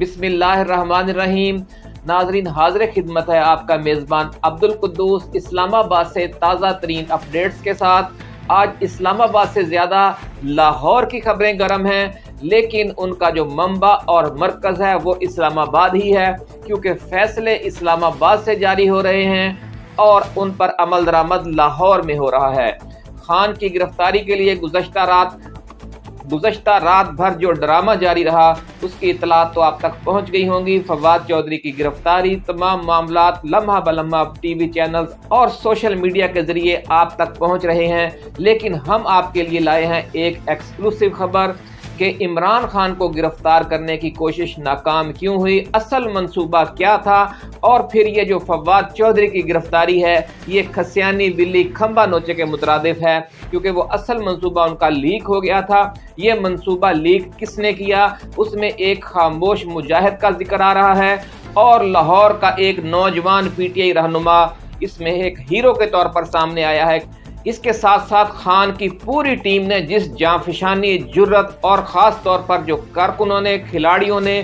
بسم اللہ الرحمن الرحیم۔ ناظرین، حاضر خدمت ہے آپ کا میزبان عبد القدوس اسلام آباد سے تازہ ترین اپڈیٹس کے ساتھ۔ آج اسلام آباد سے زیادہ لاہور کی خبریں گرم ہیں، لیکن ان کا جو منبع اور مرکز ہے وہ اسلام آباد ہی ہے، کیونکہ فیصلے اسلام آباد سے جاری ہو رہے ہیں اور ان پر عمل درآمد لاہور میں ہو رہا ہے۔ خان کی گرفتاری کے لیے گزشتہ رات گزشتہ رات بھر جو ڈرامہ جاری رہا، اس کی اطلاعات تو آپ تک پہنچ گئی ہوں گی۔ فواد چودھری کی گرفتاری، تمام معاملات لمحہ بلمحہ ٹی وی چینلز اور سوشل میڈیا کے ذریعے آپ تک پہنچ رہے ہیں۔ لیکن ہم آپ کے لیے لائے ہیں ایک ایکسکلوسیو خبر۔ کہ عمران خان کو گرفتار کرنے کی کوشش ناکام کیوں ہوئی؟ اصل منصوبہ کیا تھا؟ اور پھر یہ جو فواد چودھری کی گرفتاری ہے، یہ کھسیانی بلی کھمبا نوچے کے مترادف ہے، کیونکہ وہ اصل منصوبہ ان کا لیک ہو گیا تھا۔ یہ منصوبہ لیک کس نے کیا؟ اس میں ایک خاموش مجاہد کا ذکر آ رہا ہے اور لاہور کا ایک نوجوان پی ٹی آئی رہنما، اس میں ایک ہیرو کے طور پر سامنے آیا ہے۔ اس کے ساتھ ساتھ خان کی پوری ٹیم نے جس جانفشانی جرت اور خاص طور پر جو کارکنوں نے، کھلاڑیوں نے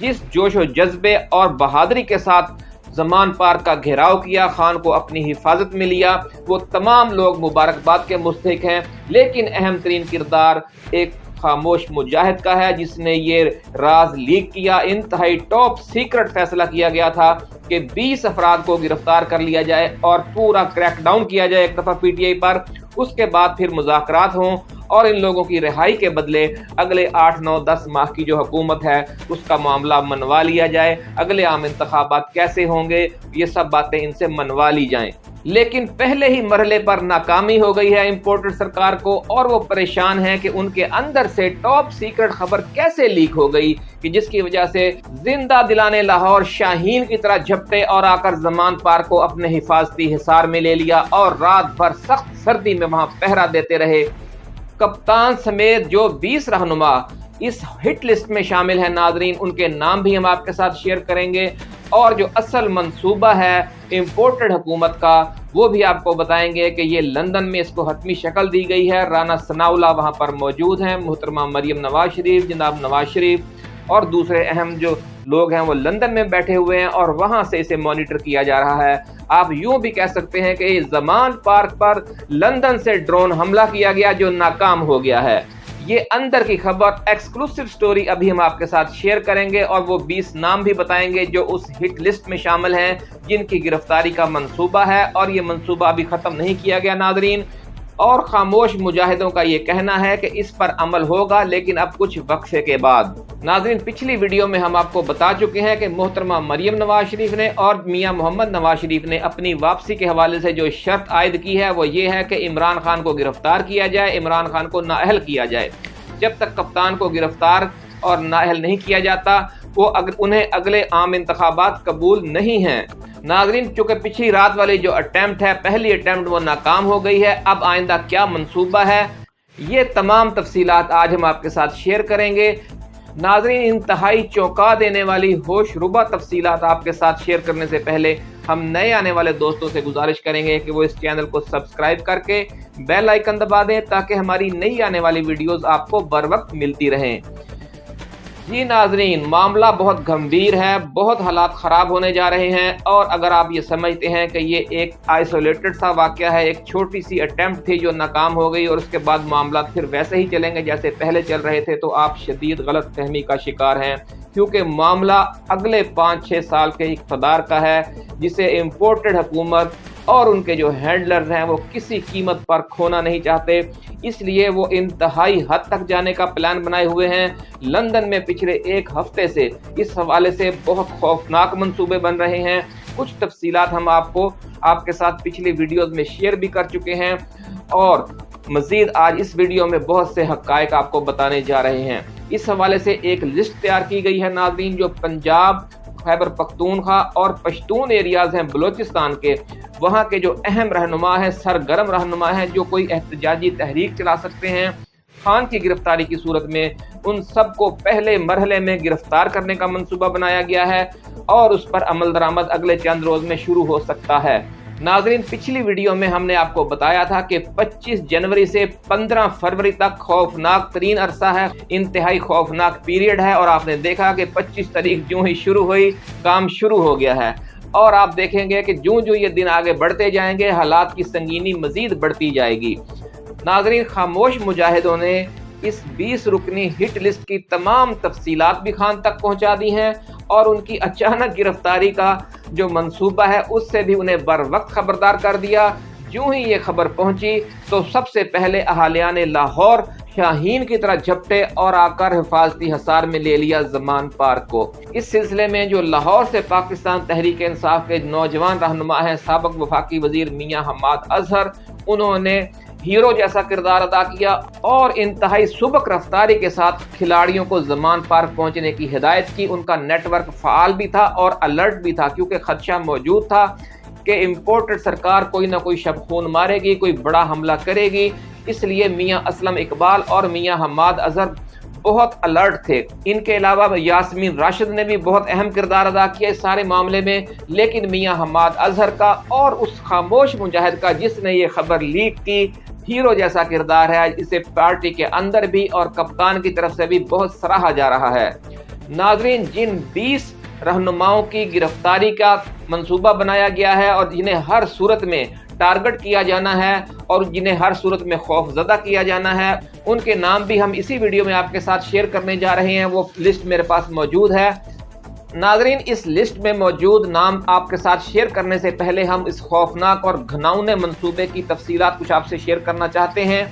جس جوش و جذبے اور بہادری کے ساتھ زمان پار کا گھیراؤ کیا، خان کو اپنی حفاظت میں لیا۔ وہ تمام لوگ مبارکباد کے مستحق ہیں، لیکن اہم ترین کردار ایک خاموش مجاہد کا ہے، جس نے یہ راز لیک کیا۔ انتہائی ٹاپ سیکرٹ فیصلہ کیا گیا تھا کہ بیس افراد کو گرفتار کر لیا جائے اور پورا کریک ڈاؤن کیا جائے ایک دفعہ پی ٹی آئی پر۔ اس کے بعد پھر مذاکرات ہوں۔ اور ان لوگوں کی رہائی کے بدلے اگلے آٹھ، نو، دس ماہ کی جو حکومت ہے، اس کا معاملہ منوا لیا جائے۔ اگلے عام انتخابات کیسے ہوں گے؟ یہ سب باتیں ان سے منوا لی جائیں۔ لیکن پہلے ہی مرحلے پر ناکامی ہو گئی ہے امپورٹر سرکار کو، اور وہ پریشان ہے کہ ان کے اندر سے ٹاپ سیکرٹ خبر کیسے لیک ہو گئی کہ جس کی وجہ سے زندہ دلانے لاہور شاہین کی طرح جھپٹے اور آ کر زمان پار کو اپنے حفاظتی حصار میں لے لیا اور رات بھر سخت سردی میں وہاں پہرا دیتے رہے۔ کپتان سمیت جو بیس رہنما اس ہٹ لسٹ میں شامل ہیں، ناظرین، ان کے نام بھی ہم آپ کے ساتھ شیئر کریں گے۔ اور جو اصل منصوبہ ہے امپورٹڈ حکومت کا، وہ بھی آپ کو بتائیں گے کہ یہ لندن میں اس کو حتمی شکل دی گئی ہے۔ رانا ثناء وہاں پر موجود ہیں، محترمہ مریم نواز شریف، جناب نواز شریف۔ اور دوسرے اہم جو لوگ ہیں، وہ لندن میں بیٹھے ہوئے ہیں اور وہاں سے اسے مانیٹر کیا جا رہا ہے۔ آپ یوں بھی کہہ سکتے ہیں کہ زمان پارک پر لندن سے ڈرون حملہ کیا گیا جو ناکام ہو گیا ہے۔ یہ اندر کی خبر ایکسکلوسیو سٹوری ابھی ہم آپ کے ساتھ شیئر کریں گے اور وہ بیس نام بھی بتائیں گے جو اس ہٹ لسٹ میں شامل ہیں، جن کی گرفتاری کا منصوبہ ہے اور یہ منصوبہ ابھی ختم نہیں کیا گیا، ناظرین۔ اور خاموش مجاہدوں کا یہ کہنا ہے کہ اس پر عمل ہوگا، لیکن اب کچھ وقفے کے بعد۔ ناظرین، پچھلی ویڈیو میں ہم آپ کو بتا چکے ہیں کہ محترمہ مریم نواز شریف نے اور میاں محمد نواز شریف نے اپنی واپسی کے حوالے سے جو شرط عائد کی ہے، وہ یہ ہے کہ عمران خان کو گرفتار کیا جائے، عمران خان کو نااہل کیا جائے۔ جب تک کپتان کو گرفتار اور نااہل نہیں کیا جاتا وہ انہیں اگلے عام انتخابات قبول نہیں ہیں۔ ناظرین، چونکہ پچھلی رات والی جو اٹیمپٹ ہے، پہلی اٹیمپٹ وہ ناکام ہو گئی ہے۔ اب آئندہ کیا منصوبہ ہے؟ یہ تمام تفصیلات آج ہم آپ کے ساتھ شیئر کریں گے۔ ناظرین، انتہائی چوکا دینے والی ہوش ربا تفصیلات آپ کے ساتھ شیئر کرنے سے پہلے ہم نئے آنے والے دوستوں سے گزارش کریں گے کہ وہ اس چینل کو سبسکرائب کر کے بیل آئیکن دبا دیں تاکہ ہماری نئی آنے والی ویڈیوز آپ کو بر وقت ملتی رہیں۔ جی ناظرین، معاملہ بہت گھمبیر ہے، بہت حالات خراب ہونے جا رہے ہیں، اور اگر آپ یہ سمجھتے ہیں کہ یہ ایک آئسولیٹڈ سا واقعہ ہے، ایک چھوٹی سی اٹیمپٹ تھی جو ناکام ہو گئی اور اس کے بعد معاملات پھر ویسے ہی چلیں گے جیسے پہلے چل رہے تھے، تو آپ شدید غلط فہمی کا شکار ہیں۔ کیونکہ معاملہ اگلے پانچ چھ سال کے اقتدار کا ہے، جسے امپورٹڈ حکومت اور ان کے جو ہینڈلرز ہیں وہ کسی قیمت پر کھونا نہیں چاہتے۔ اس لیے وہ انتہائی حد تک جانے کا پلان بنائے ہوئے ہیں۔ لندن میں پچھلے ایک ہفتے سے اس حوالے سے بہت خوفناک منصوبے بن رہے ہیں۔ کچھ تفصیلات ہم آپ کو آپ کے ساتھ پچھلی ویڈیوز میں شیئر بھی کر چکے ہیں۔ اور مزید آج اس ویڈیو میں بہت سے حقائق آپ کو بتانے جا رہے ہیں۔ اس حوالے سے ایک لسٹ تیار کی گئی ہے ناظرین، جو پنجاب خیبر پختونخوا اور پشتون ایریاز ہیں بلوچستان کے۔ وہاں کے جو اہم رہنما ہیں، سرگرم رہنما ہیں، جو کوئی احتجاجی تحریک چلا سکتے ہیں۔ خان کی گرفتاری کی صورت میں ان سب کو پہلے مرحلے میں گرفتار کرنے کا منصوبہ بنایا گیا ہے اور اس پر عمل درآمد اگلے چند روز میں شروع ہو سکتا ہے۔ ناظرین، پچھلی ویڈیو میں ہم نے آپ کو بتایا تھا کہ پچیس جنوری سے پندرہ فروری تک خوفناک ترین عرصہ ہے، انتہائی خوفناک پیریڈ ہے اور آپ نے دیکھا کہ پچیس تاریخ جو ہی شروع ہوئی، کام شروع ہو گیا ہے۔ اور آپ دیکھیں گے کہ جو جو یہ دن آگے بڑھتے جائیں گے، حالات کی سنگینی مزید بڑھتی جائے گی۔ ناظرین، خاموش مجاہدوں نے اس بیس رکنی ہٹ لسٹ کی تمام تفصیلات بھی خان تک پہنچا دی ہیں۔ اور ان کی اچانک گرفتاری کا جو منصوبہ ہے، اس سے بھی انہیں بر وقت خبردار کر دیا۔ جو ہی یہ خبر پہنچی، تو سب سے پہلے اہالیان لاہور شاہین کی طرح جھپٹے اور آ کر حفاظتی حصار میں لے لیا زمان پارک کو۔ اس سلسلے میں جو لاہور سے پاکستان تحریک انصاف کے نوجوان رہنما ہیں، سابق وفاقی وزیر میاں حماد اظہر، انہوں نے ہیرو جیسا کردار ادا کیا اور انتہائی سبک رفتاری کے ساتھ کھلاڑیوں کو زمان پارک پہنچنے کی ہدایت کی۔ ان کا نیٹ ورک فعال بھی تھا اور الرٹ بھی تھا کیونکہ خدشہ موجود تھا کہ امپورٹڈ سرکار کوئی نہ کوئی شب خون مارے گی، کوئی بڑا حملہ کرے گی۔ اس لیے میاں اسلم اقبال اور میاں حماد اظہر بہت الرٹ تھے۔ ان کے علاوہ یاسمین راشد نے بھی بہت اہم کردار ادا کیا اس سارے معاملے میں۔ لیکن میاں حماد اظہر کا اور اس خاموش مجاہد کا جس نے یہ خبر لیک کی ہیرو جیسا کردار ہے اسے پارٹی کے اندر بھی اور کپتان کی طرف سے بھی بہت سراہا جا رہا ہے۔ ناظرین، جن بیس رہنماؤں کی گرفتاری کا منصوبہ بنایا گیا ہے اور جنہیں ہر صورت میں ٹارگٹ کیا جانا ہے اور جنہیں ہر صورت میں خوف زدہ کیا جانا ہے، ان کے نام بھی ہم اسی ویڈیو میں آپ کے ساتھ شیئر کرنے جا رہے ہیں۔ وہ لسٹ میرے پاس موجود ہے۔ ناظرین، اس لسٹ میں موجود نام آپ کے ساتھ شیئر کرنے سے پہلے ہم اس خوفناک اور گھناؤنے منصوبے کی تفصیلات کچھ آپ سے شیئر کرنا چاہتے ہیں۔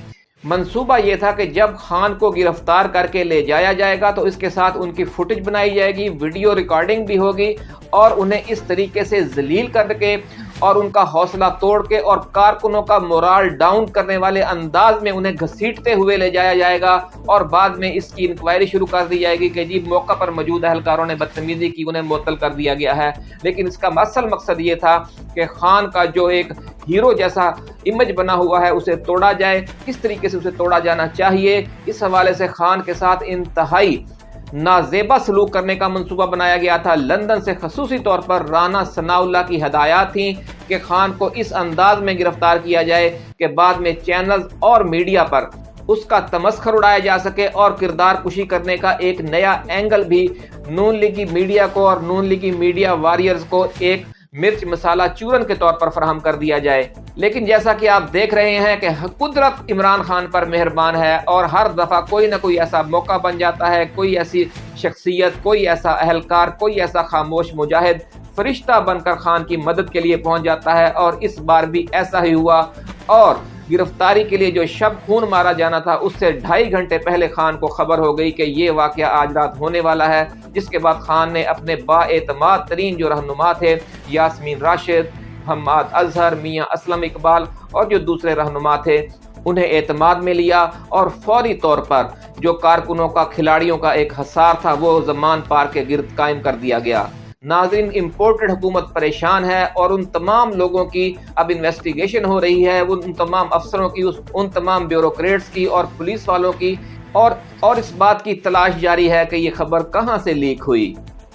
منصوبہ یہ تھا کہ جب خان کو گرفتار کر کے لے جایا جائے گا تو اس کے ساتھ ان کی فوٹیج بنائی جائے گی ویڈیو ریکارڈنگ بھی ہوگی اور انہیں اس طریقے سے ذلیل کر کے اور ان کا حوصلہ توڑ کے اور کارکنوں کا مورال ڈاؤن کرنے والے انداز میں انہیں گھسیٹتے ہوئے لے جایا جائے گا اور بعد میں اس کی انکوائری شروع کر دی جائے گی کہ جی موقع پر موجود اہلکاروں نے بدتمیزی کی، انہیں معطل کر دیا گیا ہے۔ لیکن اس کا اصل مقصد یہ تھا کہ خان کا جو ایک ہیرو جیسا امیج بنا ہوا ہے، اسے توڑا جائے۔ کس طریقے سے اسے توڑا جانا چاہیے؟ اس حوالے سے خان کے ساتھ انتہائی نازیبہ سلوک کرنے کا منصوبہ بنایا گیا تھا۔ لندن سے خصوصی طور پر رانا ثناء اللہ کی ہدایات تھیں کہ خان کو اس انداز میں گرفتار کیا جائے کہ بعد میں چینلز اور میڈیا پر اس کا تمسخر اڑایا جا سکے اور کردار کشی کرنے کا ایک نیا اینگل بھی نون لیگی میڈیا کو اور نون لیگی میڈیا واریئرز کو ایک مرچ مسالہ چورن کے طور پر فراہم کر دیا جائے۔ لیکن جیسا کہ آپ دیکھ رہے ہیں کہ قدرت عمران خان پر مہربان ہے اور ہر دفعہ کوئی نہ کوئی ایسا موقع بن جاتا ہے، کوئی ایسی شخصیت، کوئی ایسا اہلکار، کوئی ایسا خاموش مجاہد فرشتہ بن کر خان کی مدد کے لیے پہنچ جاتا ہے اور اس بار بھی ایسا ہی ہوا۔ اور گرفتاری کے لیے جو شب خون مارا جانا تھا، اس سے ڈھائی گھنٹے پہلے خان کو خبر ہو گئی کہ یہ واقعہ آج رات ہونے والا ہے۔ جس کے بعد خان نے اپنے با اعتماد ترین جو رہنما تھے، یاسمین راشد، حماد اظہر، میاں اسلم اقبال اور جو دوسرے رہنما تھے، انہیں اعتماد میں لیا اور فوری طور پر جو کارکنوں کا، کھلاڑیوں کا ایک حسار تھا، وہ زمان پار کے گرد قائم کر دیا گیا۔ ناظرین امپورٹڈ حکومت پریشان ہے اور ان تمام لوگوں کی اب انویسٹیگیشن ہو رہی ہے۔ ان تمام افسروں کی ان تمام بیوروکریٹس کی اور پولیس والوں کی اور اور اس بات کی تلاش جاری ہے کہ یہ خبر کہاں سے لیک ہوئی؟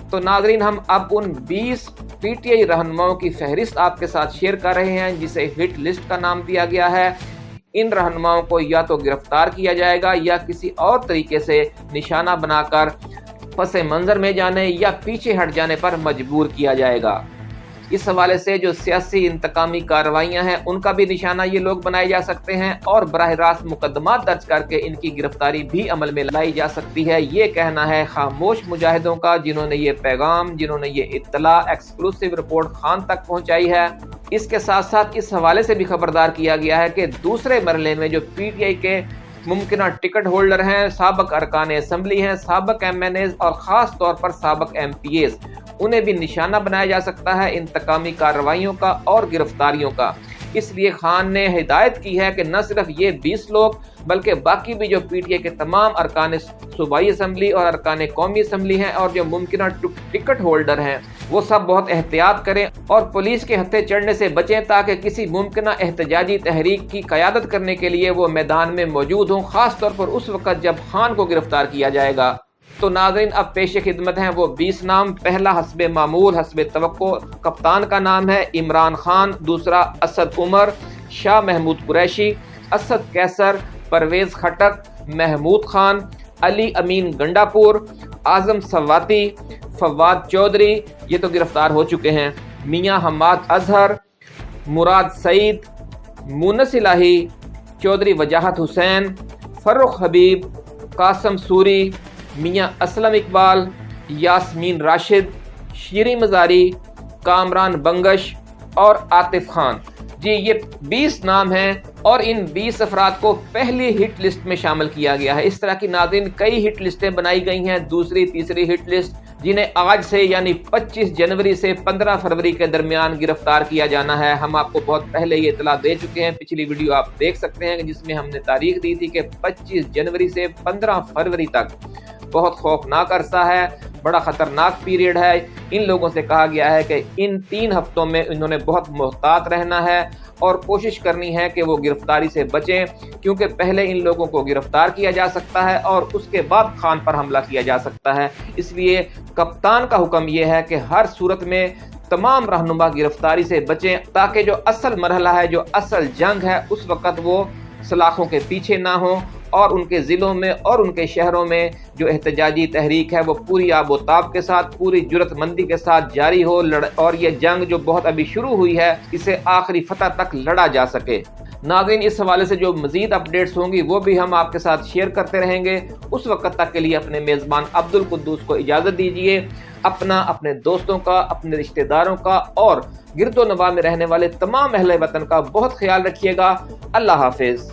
تو ناظرین، ہم اب ان بیس پی ٹی آئی رہنماؤں کی فہرست آپ کے ساتھ شیئر کر رہے ہیں، جسے ہٹ لسٹ کا نام دیا گیا ہے۔ ان رہنماؤں کو یا تو گرفتار کیا جائے گا یا کسی اور طریقے سے نشانہ بنا کر پس منظر میں جانے یا پیچھے ہٹ جانے پر مجبور کیا جائے گا۔ اس حوالے سے جو سیاسی انتقامی کارروائیاں ہیں، ان کا بھی نشانہ یہ لوگ بنائے جا سکتے ہیں اور براہ راست مقدمات درج کر کے ان کی گرفتاری بھی عمل میں لائی جا سکتی ہے۔ یہ کہنا ہے خاموش مجاہدوں کا، جنہوں نے یہ پیغام، جنہوں نے یہ اطلاع ایکسکلوسیو رپورٹ خان تک پہنچائی ہے۔ اس کے ساتھ ساتھ اس حوالے سے بھی خبردار کیا گیا ہے کہ دوسرے مرحلے میں جو پی ٹی آئی کے ممکنہ ٹکٹ ہولڈر ہیں، سابق ارکان اسمبلی ہیں، سابق ایم این ایز اور خاص طور پر سابق ایم پی ایز۔ انہیں بھی نشانہ بنایا جا سکتا ہے انتقامی کارروائیوں کا اور گرفتاریوں کا۔ اس لیے خان نے ہدایت کی ہے کہ نہ صرف یہ بیس لوگ بلکہ باقی بھی جو پی ٹی اے کے تمام ارکان صوبائی اسمبلی اور ارکان قومی اسمبلی ہیں اور جو ممکنہ ٹکٹ ہولڈر ہیں، وہ سب بہت احتیاط کریں اور پولیس کے ہتھے چڑھنے سے بچیں تاکہ کسی ممکنہ احتجاجی تحریک کی قیادت کرنے کے لیے وہ میدان میں موجود ہوں، خاص طور پر اس وقت جب خان کو گرفتار کیا جائے گا۔ تو ناظرین، اب پیش خدمت ہیں وہ بیس نام۔ پہلا حسب معمول، حسب توقع، کپتان کا نام ہے عمران خان، دوسرا اسد عمر، شاہ محمود قریشی، اسد کیسر، پرویز خٹک، محمود خان، علی امین گنڈا پور اعظم سواتی، فواد چودھری۔ یہ تو گرفتار ہو چکے ہیں۔ میاں حماد اظہر، مراد سعید، مونس الہی، چودھری وجاہت حسین فرخ حبیب، قاسم سوری میاں اسلم اقبال، یاسمین راشد شیری مزاری، کامران بنگش اور عاطف خان۔ جی یہ بیس نام ہیں اور ان بیس افراد کو پہلی ہٹ لسٹ میں شامل کیا گیا ہے۔ اس طرح کی ناظرین کئی ہٹ لسٹیں بنائی گئی ہیں۔ دوسری، تیسری ہٹ لسٹ، جنہیں آج سے یعنی پچیس جنوری سے پندرہ فروری کے درمیان گرفتار کیا جانا ہے۔ ہم آپ کو بہت پہلے یہ اطلاع دے چکے ہیں۔ پچھلی ویڈیو آپ دیکھ سکتے ہیں جس میں ہم نے تاریخ دی تھی کہ پچیس جنوری سے پندرہ فروری تک بہت خوفناک عرصہ ہے، بڑا خطرناک پیریڈ ہے۔ ان لوگوں سے کہا گیا ہے کہ ان تین ہفتوں میں انہوں نے بہت محتاط رہنا ہے اور کوشش کرنی ہے کہ وہ گرفتاری سے بچیں، کیونکہ پہلے ان لوگوں کو گرفتار کیا جا سکتا ہے اور اس کے بعد خان پر حملہ کیا جا سکتا ہے۔ اس لیے کپتان کا حکم یہ ہے کہ ہر صورت میں تمام رہنما گرفتاری سے بچیں، تاکہ جو اصل مرحلہ ہے، جو اصل جنگ ہے، اس وقت وہ سلاخوں کے پیچھے نہ ہوں۔ اور ان کے ضلعوں میں اور ان کے شہروں میں جو احتجاجی تحریک ہے وہ پوری آب و تاب کے ساتھ، پوری جرت مندی کے ساتھ جاری ہو، لڑ اور یہ جنگ جو بہت ابھی شروع ہوئی ہے، اسے آخری فتح تک لڑا جا سکے۔ ناظرین، اس حوالے سے جو مزید اپڈیٹس ہوں گی، وہ بھی ہم آپ کے ساتھ شیئر کرتے رہیں گے۔ اس وقت تک کے لیے اپنے میزبان عبد القدوس کو اجازت دیجیے اپنا، اپنے دوستوں کا، اپنے رشتہ داروں کا، اور گرد و نواح میں رہنے والے تمام اہل وطن کا بہت خیال رکھیے گا۔ اللہ حافظ۔